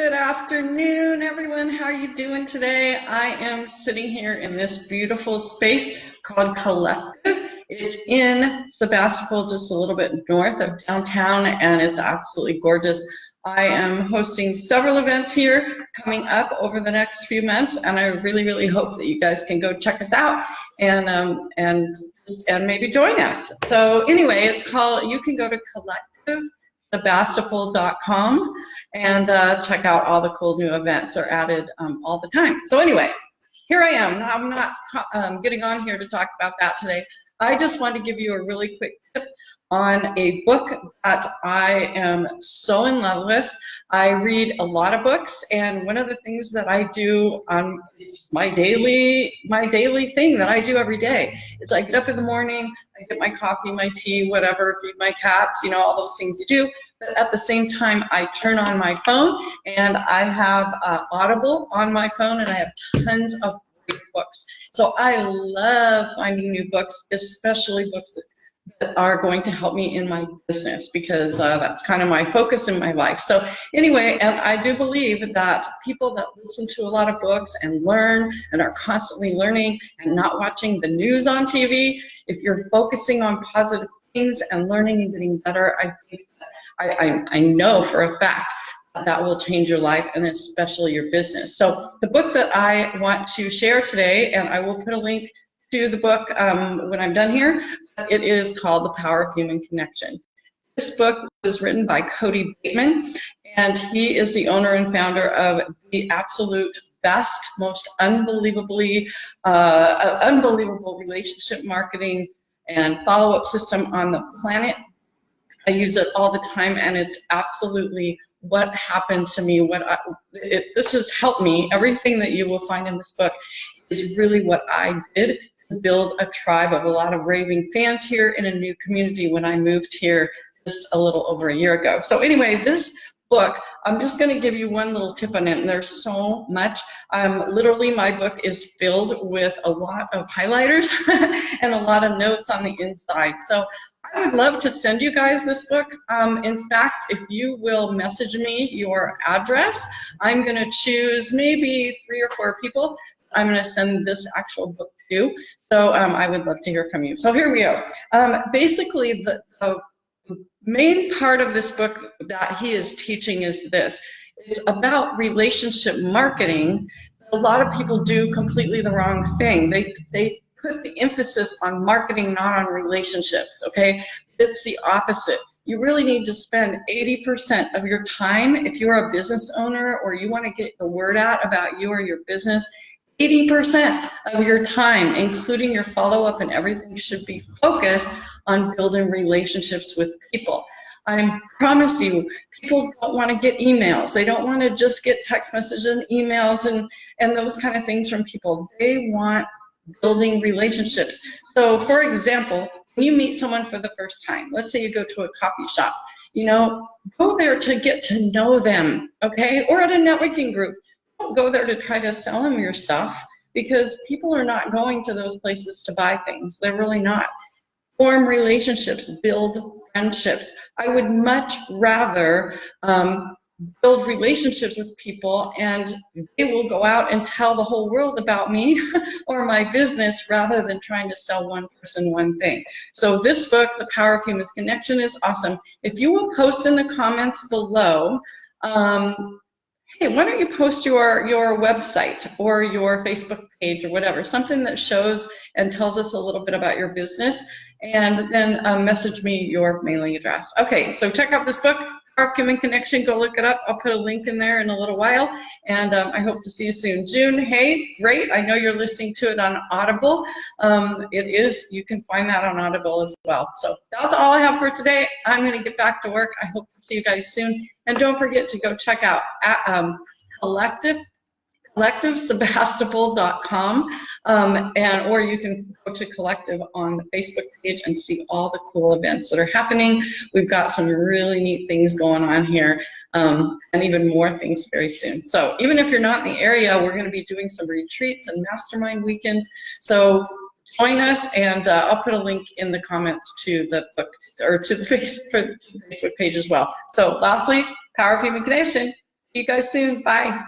Good afternoon, everyone. How are you doing today? I am sitting here in this beautiful space called Collective. It's in Sebastopol, just a little bit north of downtown, and it's absolutely gorgeous. I am hosting several events here coming up over the next few months, and I really, really hope that you guys can go check us out and um, and and maybe join us. So anyway, it's called. You can go to Collective sebastopol.com and uh, check out all the cool new events are added um, all the time. So anyway, here I am. I'm not um, getting on here to talk about that today. I just want to give you a really quick tip on a book that I am so in love with. I read a lot of books, and one of the things that I do on it's my daily my daily thing that I do every day is I get up in the morning, I get my coffee, my tea, whatever, feed my cats, you know, all those things you do. But at the same time, I turn on my phone, and I have uh, Audible on my phone, and I have tons of books. So I love finding new books, especially books that that are going to help me in my business because uh, that's kind of my focus in my life. So anyway, and I do believe that people that listen to a lot of books and learn and are constantly learning and not watching the news on TV, if you're focusing on positive things and learning and getting better, I think I, I, I know for a fact that will change your life and especially your business. So the book that I want to share today, and I will put a link to the book um, when I'm done here. It is called The Power of Human Connection. This book was written by Cody Bateman, and he is the owner and founder of the absolute best, most unbelievably, uh, unbelievable relationship marketing and follow-up system on the planet. I use it all the time, and it's absolutely what happened to me. What I, it, this has helped me. Everything that you will find in this book is really what I did build a tribe of a lot of raving fans here in a new community when I moved here just a little over a year ago. So anyway, this book, I'm just going to give you one little tip on it, and there's so much. Um, literally, my book is filled with a lot of highlighters and a lot of notes on the inside. So I would love to send you guys this book. Um, in fact, if you will message me your address, I'm going to choose maybe three or four people I'm going to send this actual book to. So um, I would love to hear from you. So here we go. Um, basically, the, the main part of this book that he is teaching is this. It's about relationship marketing. A lot of people do completely the wrong thing. They, they put the emphasis on marketing, not on relationships, okay? It's the opposite you really need to spend 80% of your time if you're a business owner or you want to get the word out about you or your business 80% of your time, including your follow-up and everything, should be focused on building relationships with people. I promise you, people don't want to get emails. They don't want to just get text messages and emails and, and those kind of things from people. They want building relationships. So for example, when you meet someone for the first time, let's say you go to a coffee shop, you know, go there to get to know them, okay? Or at a networking group, go there to try to sell them your stuff because people are not going to those places to buy things. They're really not. Form relationships, build friendships. I would much rather um, build relationships with people and they will go out and tell the whole world about me or my business rather than trying to sell one person one thing. So this book, The Power of Human Connection is awesome. If you will post in the comments below um, hey, why don't you post your, your website or your Facebook page or whatever, something that shows and tells us a little bit about your business, and then um, message me your mailing address. Okay, so check out this book, Human Connection, go look it up. I'll put a link in there in a little while, and um, I hope to see you soon. June, hey, great, I know you're listening to it on Audible. Um, it is, you can find that on Audible as well. So that's all I have for today. I'm gonna get back to work. I hope to see you guys soon. And don't forget to go check out um, Collective collectivesebastopol.com um, and or you can go to collective on the facebook page and see all the cool events that are happening. We've got some really neat things going on here um, and even more things very soon. So even if you're not in the area we're going to be doing some retreats and mastermind weekends. So join us and uh, I'll put a link in the comments to the book or to the Facebook page as well. So lastly power of human connection. See you guys soon. Bye.